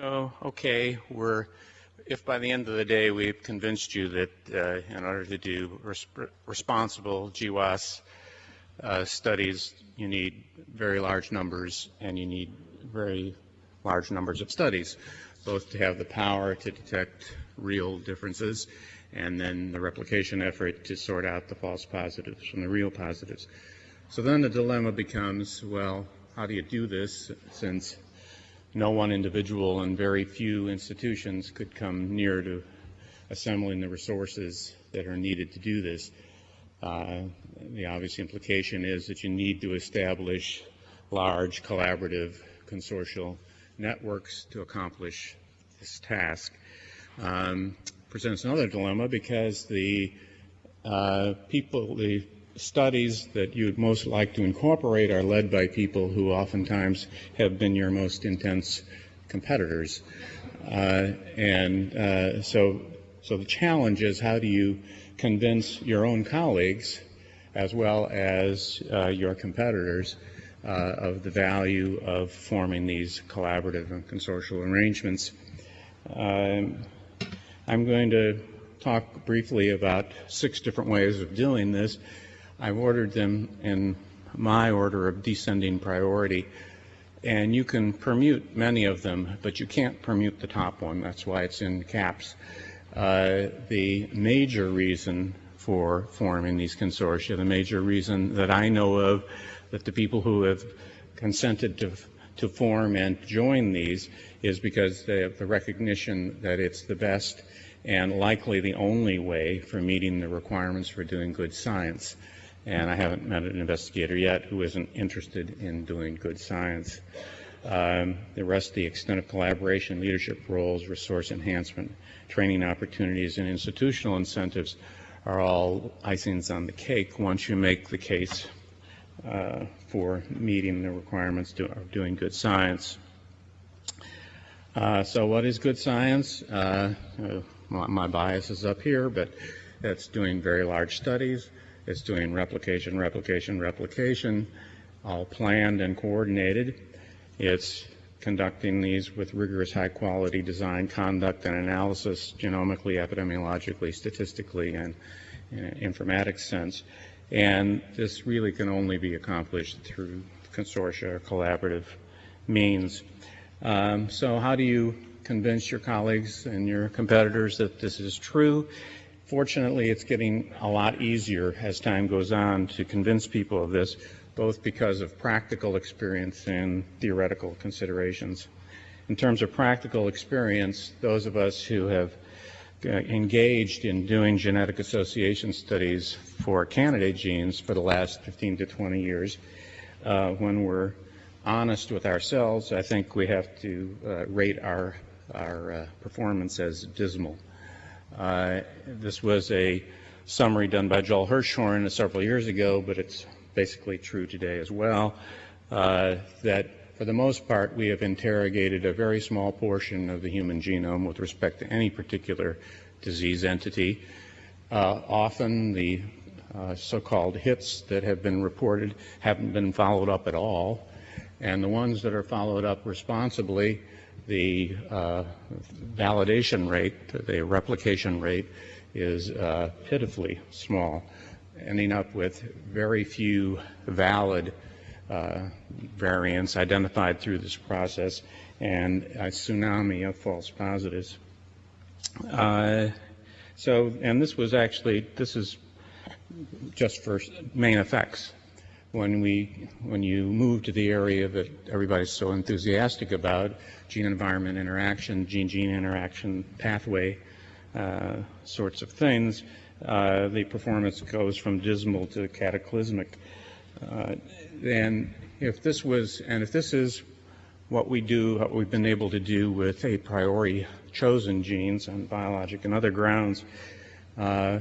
So, okay, we're, if by the end of the day we've convinced you that uh, in order to do res responsible GWAS uh, studies, you need very large numbers and you need very large numbers of studies, both to have the power to detect real differences and then the replication effort to sort out the false positives from the real positives. So then the dilemma becomes, well, how do you do this since no one individual and very few institutions could come near to assembling the resources that are needed to do this. Uh, the obvious implication is that you need to establish large collaborative consortial networks to accomplish this task. Um, presents another dilemma because the uh, people, the studies that you'd most like to incorporate are led by people who oftentimes have been your most intense competitors. Uh, and uh, so, so the challenge is how do you convince your own colleagues as well as uh, your competitors uh, of the value of forming these collaborative and consortial arrangements. Um, I'm going to talk briefly about six different ways of doing this. I've ordered them in my order of descending priority. And you can permute many of them, but you can't permute the top one. That's why it's in caps. Uh, the major reason for forming these consortia, the major reason that I know of that the people who have consented to, to form and join these is because they have the recognition that it's the best and likely the only way for meeting the requirements for doing good science and I haven't met an investigator yet who isn't interested in doing good science. Um, the rest, the extent of collaboration, leadership roles, resource enhancement, training opportunities, and institutional incentives are all icings on the cake once you make the case uh, for meeting the requirements to, of doing good science. Uh, so what is good science? Uh, uh my bias is up here, but it's doing very large studies, it's doing replication, replication, replication, all planned and coordinated. It's conducting these with rigorous high quality design, conduct, and analysis, genomically, epidemiologically, statistically, and in an informatics sense. And this really can only be accomplished through consortia or collaborative means. Um, so how do you convince your colleagues and your competitors that this is true? Fortunately, it's getting a lot easier as time goes on to convince people of this, both because of practical experience and theoretical considerations. In terms of practical experience, those of us who have uh, engaged in doing genetic association studies for candidate genes for the last 15 to 20 years, uh, when we're honest with ourselves, I think we have to uh, rate our, our uh, performance as dismal. Uh, this was a summary done by Joel Hirschhorn several years ago, but it's basically true today as well, uh, that for the most part we have interrogated a very small portion of the human genome with respect to any particular disease entity. Uh, often the so-called hits that have been reported haven't been followed up at all, and the ones that are followed up responsibly the uh, validation rate, the replication rate, is uh, pitifully small, ending up with very few valid uh, variants identified through this process and a tsunami of false positives. So, and this was actually, this is just for main effects when we when you move to the area that everybody's so enthusiastic about, gene environment interaction, gene gene interaction pathway uh, sorts of things, uh, the performance goes from dismal to cataclysmic. Uh, and if this was and if this is what we do, what we've been able to do with a priori chosen genes on biologic and other grounds, uh,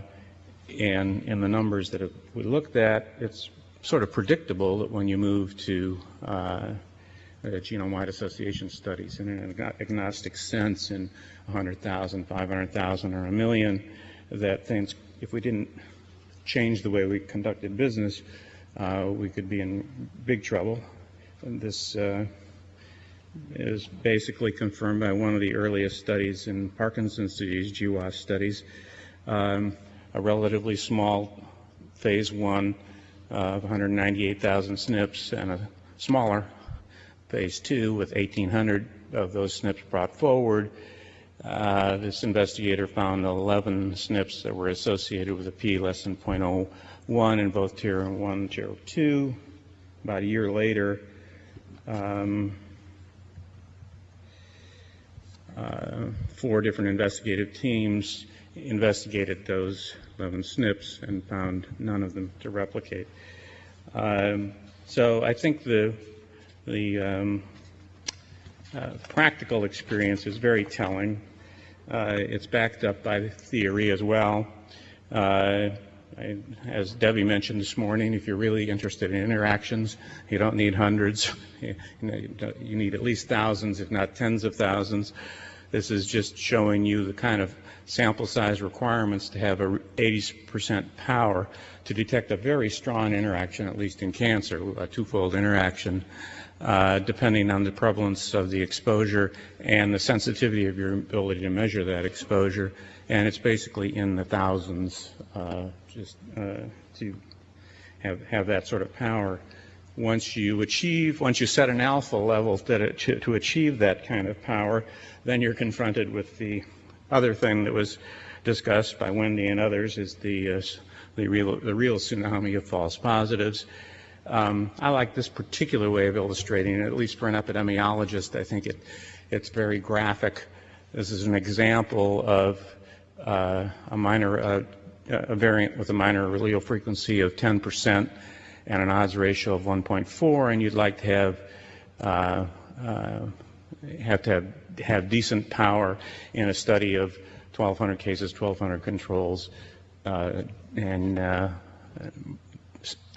and in the numbers that we looked at, it's sort of predictable that when you move to uh, genome-wide association studies in an agnostic sense in 100,000, 500,000, or a million, that things, if we didn't change the way we conducted business, uh, we could be in big trouble. And this, uh, is basically confirmed by one of the earliest studies in Parkinson's disease, GWAS studies. Um, a relatively small phase one of 198,000 SNPs and a smaller phase two with 1,800 of those SNPs brought forward. Uh, this investigator found 11 SNPs that were associated with a p less than 0.01 in both tier 1 and tier 2. About a year later, um, uh, four different investigative teams investigated those 11 SNPs and found none of them to replicate. Um, so I think the the um, uh, practical experience is very telling. Uh, it's backed up by theory as well. Uh, I, as Debbie mentioned this morning, if you're really interested in interactions, you don't need hundreds. You, know, you need at least thousands, if not tens of thousands. This is just showing you the kind of sample size requirements to have a 80% power to detect a very strong interaction, at least in cancer, a twofold interaction, uh, depending on the prevalence of the exposure and the sensitivity of your ability to measure that exposure. And it's basically in the thousands uh, just uh, to have, have that sort of power once you achieve, once you set an alpha level to, to achieve that kind of power, then you're confronted with the other thing that was discussed by Wendy and others is the, uh, the, real, the real tsunami of false positives. Um, I like this particular way of illustrating it, at least for an epidemiologist. I think it, it's very graphic. This is an example of uh, a minor, uh, a variant with a minor allele frequency of 10 percent and an odds ratio of 1.4, and you'd like to have uh, uh, have to have, have, decent power in a study of 1,200 cases, 1,200 controls, uh, and uh,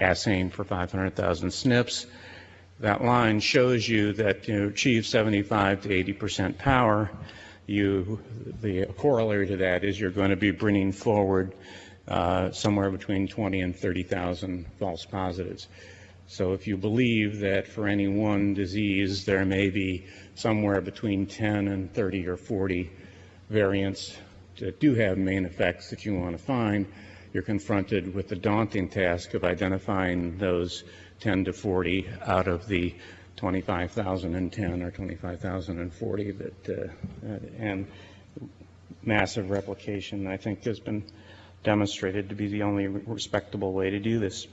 assaying for 500,000 SNPs. That line shows you that to achieve 75 to 80 percent power, you the corollary to that is you're going to be bringing forward uh, somewhere between 20 and 30,000 false positives. So if you believe that for any one disease there may be somewhere between 10 and 30 or 40 variants that do have main effects that you want to find, you're confronted with the daunting task of identifying those 10 to 40 out of the 25,010 or 25,040 that, uh, and massive replication I think has been demonstrated to be the only respectable way to do this.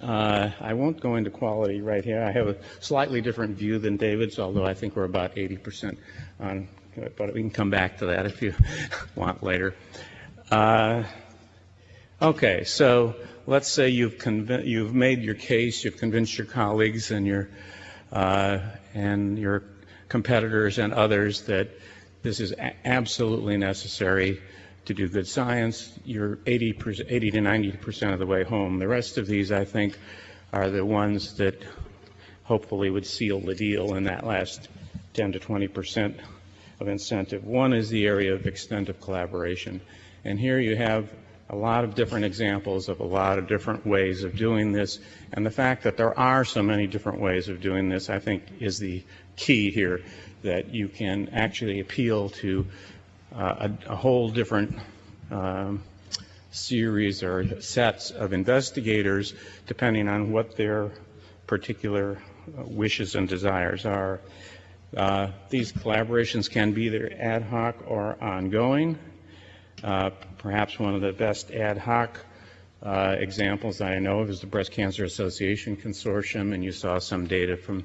Uh, I won't go into quality right here. I have a slightly different view than David's, although I think we're about 80% on, but we can come back to that if you want later. Uh, okay, so let's say you've, you've made your case, you've convinced your colleagues and your, uh, and your competitors and others that this is absolutely necessary to do good science, you're 80, 80 to 90 percent of the way home. The rest of these, I think, are the ones that hopefully would seal the deal in that last 10 to 20 percent of incentive. One is the area of extensive collaboration. And here you have a lot of different examples of a lot of different ways of doing this. And the fact that there are so many different ways of doing this, I think, is the key here, that you can actually appeal to a, a, whole different um, series or sets of investigators depending on what their particular uh, wishes and desires are. Uh, these collaborations can be either ad hoc or ongoing. Uh, perhaps one of the best ad hoc uh, examples I know of is the Breast Cancer Association Consortium, and you saw some data from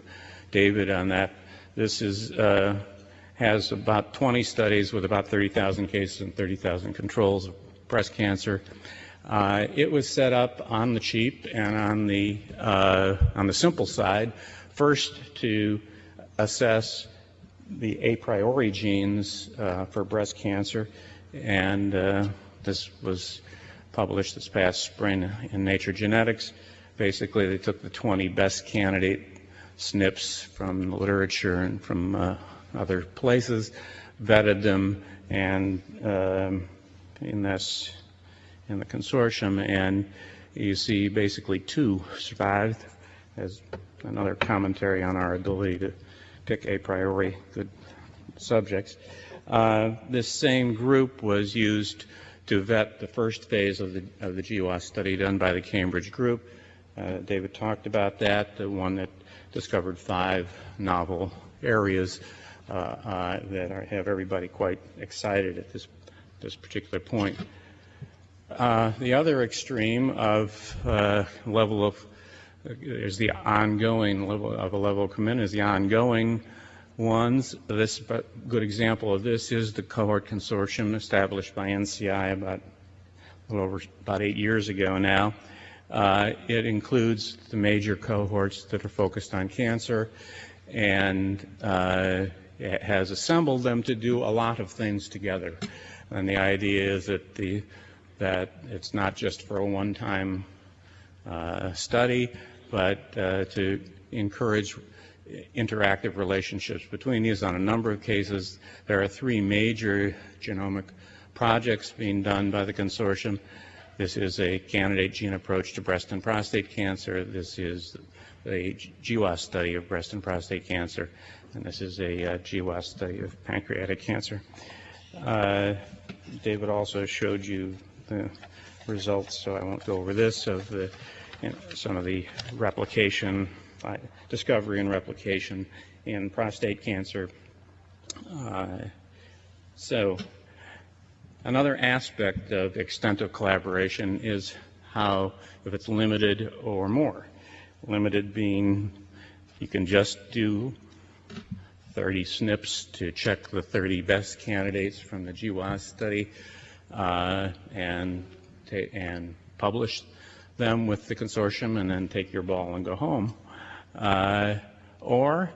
David on that. This is uh, has about 20 studies with about 30,000 cases and 30,000 controls of breast cancer. Uh, it was set up on the cheap and on the uh, on the simple side, first to assess the a priori genes uh, for breast cancer, and uh, this was published this past spring in Nature Genetics. Basically, they took the 20 best candidate SNPs from the literature and from uh, other places, vetted them, and um, in this in the consortium, and you see basically two survived as another commentary on our ability to pick a priori good subjects. Uh, This same group was used to vet the first phase of the, of the GWAS study done by the Cambridge group. Uh, David talked about that, the one that discovered five novel areas that are, have everybody quite excited at this, this particular point. Uh, The other extreme of uh, level of, is the ongoing level of a level of commitment, is the ongoing ones. This, a good example of this is the cohort consortium established by NCI about, a little over, about eight years ago now. Uh, It includes the major cohorts that are focused on cancer and uh, has assembled them to do a lot of things together. And the idea is that the, that it's not just for a one-time uh, study, but uh, to encourage interactive relationships between these on a number of cases. There are three major genomic projects being done by the consortium. This is a candidate gene approach to breast and prostate cancer. This is a GWAS study of breast and prostate cancer, and this is a uh, GWAS study of pancreatic cancer. Uh, David also showed you the results, so I won't go over this, of the, you know, some of the replication, uh, discovery and replication in prostate cancer. So another aspect of extent of collaboration is how, if it's limited or more. Limited being you can just do 30 SNPs to check the 30 best candidates from the GWAS study uh, and, and publish them with the consortium and then take your ball and go home. Uh, Or,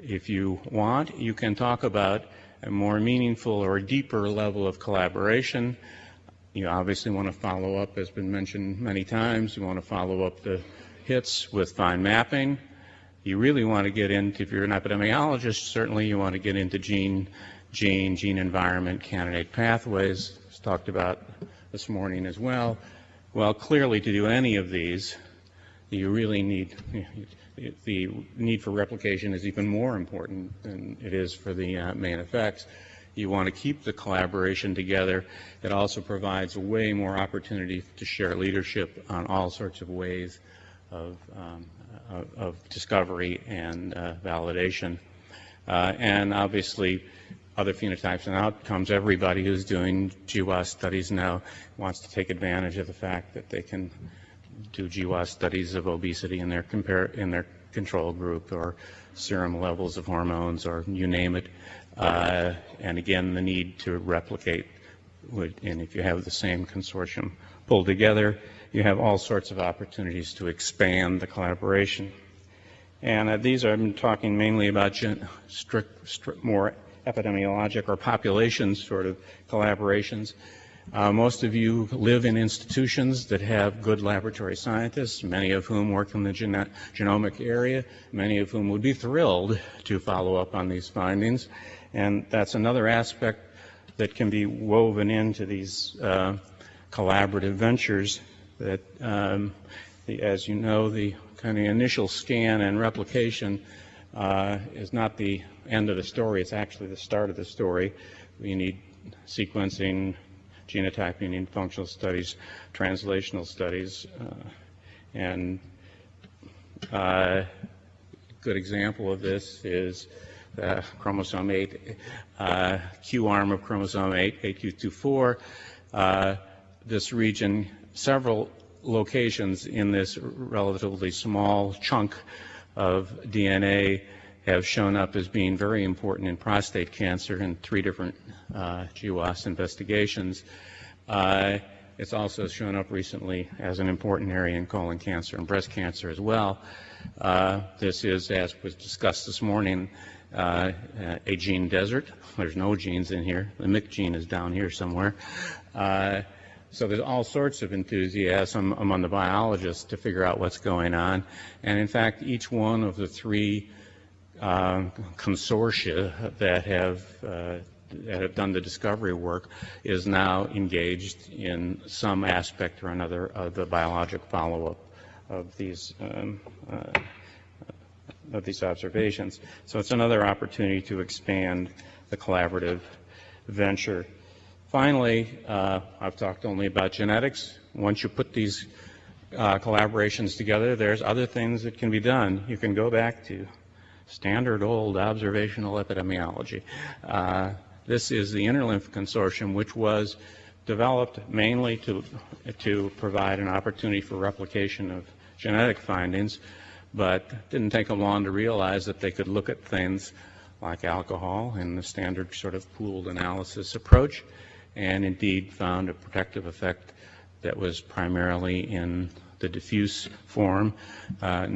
if you want, you can talk about a more meaningful or deeper level of collaboration. You obviously want to follow up, as been mentioned many times, you want to follow up the hits with fine mapping. You really want to get into, if you're an epidemiologist, certainly you want to get into gene, gene, gene environment, candidate pathways, it's talked about this morning as well. Well, clearly to do any of these, you really need, the need for replication is even more important than it is for the uh, main effects. You want to keep the collaboration together. It also provides way more opportunity to share leadership on all sorts of ways of, um, of, of discovery and uh, validation. Uh, and obviously, other phenotypes and outcomes. Everybody who's doing GWAS studies now wants to take advantage of the fact that they can do GWAS studies of obesity in their compare in their control group or serum levels of hormones or you name it. Uh, and again, the need to replicate. Would, and if you have the same consortium pulled together, you have all sorts of opportunities to expand the collaboration. And uh, these are, I'm talking mainly about gen, strict, strict, more epidemiologic or population sort of collaborations. Uh, most of you live in institutions that have good laboratory scientists, many of whom work in the geno genomic area, many of whom would be thrilled to follow up on these findings. And that's another aspect that can be woven into these uh, collaborative ventures that, um, the, as you know, the kind of initial scan and replication uh, is not the end of the story, it's actually the start of the story. We need sequencing, genotyping, and functional studies, translational studies, uh, and a uh, good example of this is uh, chromosome 8, uh, Q arm of chromosome 8, 8Q24. Uh, this region, several locations in this relatively small chunk of DNA have shown up as being very important in prostate cancer in three different uh, GWAS investigations. Uh, it's also shown up recently as an important area in colon cancer and breast cancer as well. Uh, this is, as was discussed this morning, uh, a gene desert. There's no genes in here. The MYC gene is down here somewhere. So there's all sorts of enthusiasm among the biologists to figure out what's going on. And in fact, each one of the three uh, consortia that have uh, that have done the discovery work is now engaged in some aspect or another of the biologic follow-up of these um, uh, of these observations. So it's another opportunity to expand the collaborative venture. Finally, uh, I've talked only about genetics. Once you put these uh, collaborations together, there's other things that can be done. You can go back to standard old observational epidemiology. Uh, this is the Interlymph Consortium, which was developed mainly to, to provide an opportunity for replication of genetic findings, but didn't take them long to realize that they could look at things like alcohol in the standard sort of pooled analysis approach, and indeed found a protective effect that was primarily in the diffuse form. Uh,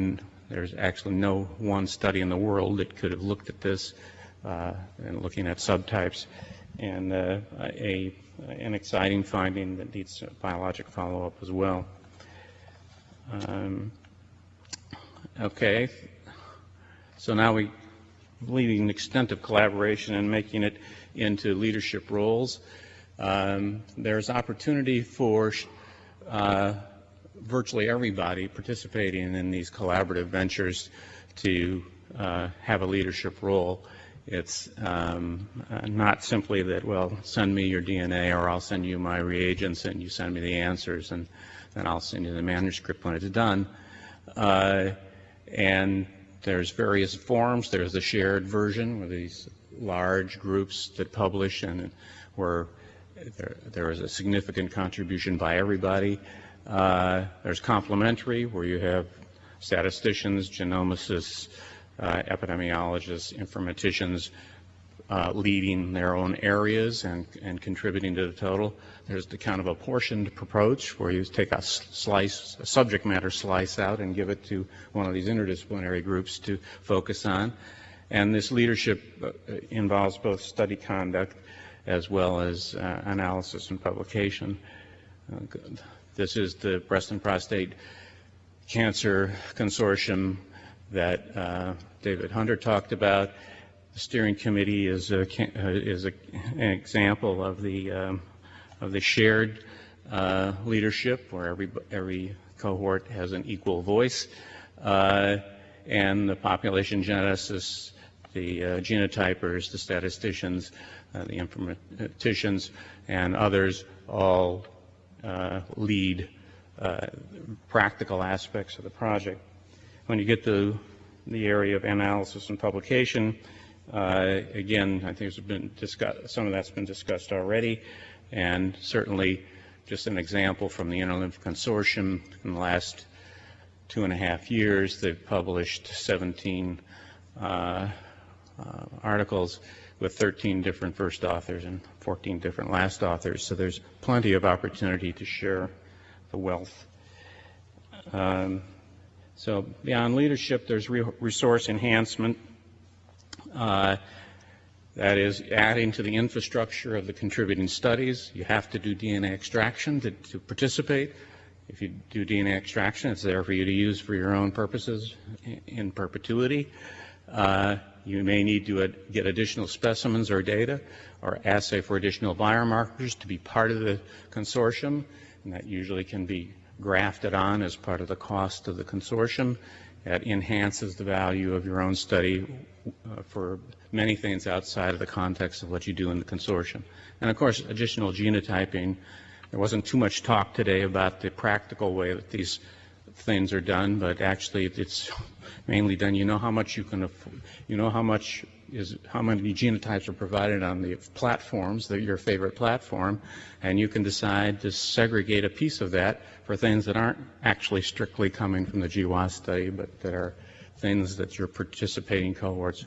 there's actually no one study in the world that could have looked at this uh, and looking at subtypes. And uh, a, an exciting finding that needs biologic follow-up as well. Um, okay, so now we leading an extent of collaboration and making it into leadership roles. Um, there's opportunity for uh, virtually everybody participating in these collaborative ventures to uh, have a leadership role. It's um, uh, not simply that, well, send me your DNA or I'll send you my reagents and you send me the answers and then I'll send you the manuscript when it's done. Uh, and there's various forms. There's a shared version where these large groups that publish and where there, there is a significant contribution by everybody. Uh, there's complementary where you have statisticians, genomicists, uh, epidemiologists, informaticians uh, leading their own areas and, and contributing to the total. There's the kind of apportioned approach where you take a slice, a subject matter slice out and give it to one of these interdisciplinary groups to focus on. And this leadership uh, involves both study conduct as well as uh, analysis and publication. Uh, this is the breast and prostate cancer consortium that uh, David Hunter talked about. The steering committee is, a, is a, an example of the, um, of the shared uh, leadership where every, every cohort has an equal voice. Uh, and the population geneticists, the uh, genotypers, the statisticians, uh, the informaticians, and others all lead practical aspects of the project. When you get to the area of analysis and publication, uh, again, I think some of that's been discussed already, and certainly just an example from the Interlymph Consortium in the last two and a half years, they've published 17 uh, uh, articles with 13 different first authors and 14 different last authors, so there's plenty of opportunity to share the wealth. Um, so beyond leadership, there's resource enhancement. Uh, that is adding to the infrastructure of the contributing studies. You have to do DNA extraction to, to participate. If you do DNA extraction, it's there for you to use for your own purposes in perpetuity. Uh, you may need to get additional specimens or data or assay for additional biomarkers to be part of the consortium, and that usually can be grafted on as part of the cost of the consortium. That enhances the value of your own study uh, for many things outside of the context of what you do in the consortium. And of course, additional genotyping. There wasn't too much talk today about the practical way that these things are done, but actually it's mainly done. You know how much you can, you know how much is how many genotypes are provided on the platforms, that your favorite platform, and you can decide to segregate a piece of that for things that aren't actually strictly coming from the GWAS study, but that are things that your participating cohorts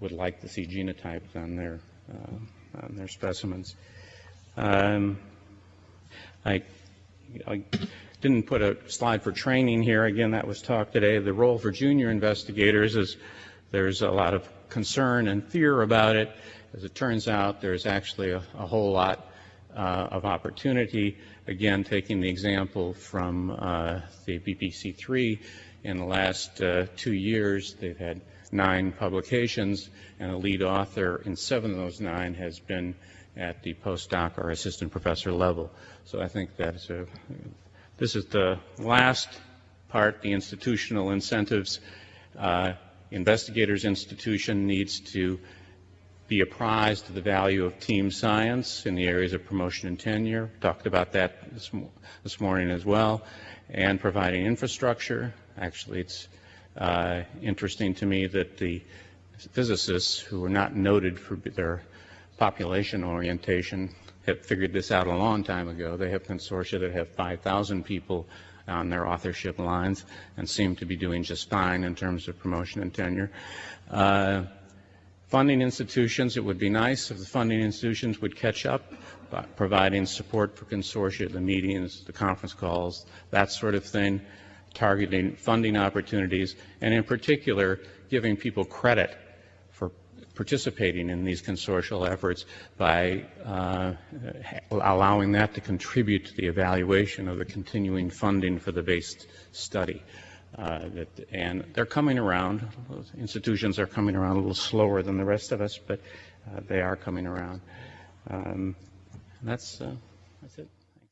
would like to see genotyped on their uh, on their specimens. Um, I, I didn't put a slide for training here. Again, that was talked today. The role for junior investigators is there's a lot of concern and fear about it. As it turns out, there's actually a, a whole lot uh, of opportunity. Again, taking the example from uh, the BPC3, in the last uh, two years, they've had nine publications, and a lead author in seven of those nine has been at the postdoc or assistant professor level. So I think that's a, this is the last part, the institutional incentives. Uh, investigators institution needs to be apprised of the value of team science in the areas of promotion and tenure. Talked about that this, this morning as well. And providing infrastructure. Actually, it's uh, interesting to me that the physicists who are not noted for their population orientation have figured this out a long time ago. They have consortia that have 5,000 people on their authorship lines and seem to be doing just fine in terms of promotion and tenure. Uh, funding institutions, it would be nice if the funding institutions would catch up by providing support for consortia, the meetings, the conference calls, that sort of thing, targeting funding opportunities, and in particular, giving people credit participating in these consortial efforts by uh, allowing that to contribute to the evaluation of the continuing funding for the based study. Uh, that, and they're coming around. Those institutions are coming around a little slower than the rest of us, but uh, they are coming around. Um, that's, uh, that's it.